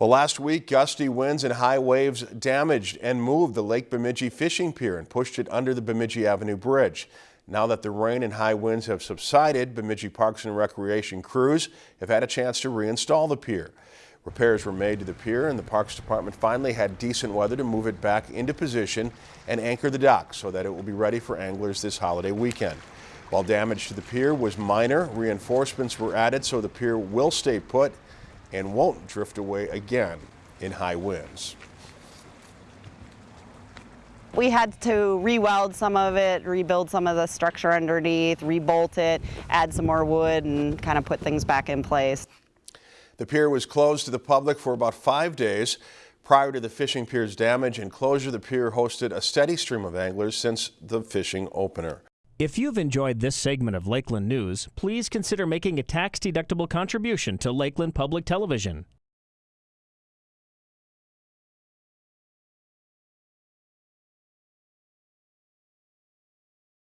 Well, last week, gusty winds and high waves damaged and moved the Lake Bemidji fishing pier and pushed it under the Bemidji Avenue Bridge. Now that the rain and high winds have subsided, Bemidji Parks and Recreation crews have had a chance to reinstall the pier. Repairs were made to the pier and the Parks Department finally had decent weather to move it back into position and anchor the dock so that it will be ready for anglers this holiday weekend. While damage to the pier was minor, reinforcements were added so the pier will stay put and won't drift away again in high winds. We had to re-weld some of it, rebuild some of the structure underneath, rebolt it, add some more wood and kind of put things back in place. The pier was closed to the public for about five days. Prior to the fishing pier's damage and closure, the pier hosted a steady stream of anglers since the fishing opener. If you've enjoyed this segment of Lakeland News, please consider making a tax-deductible contribution to Lakeland Public Television.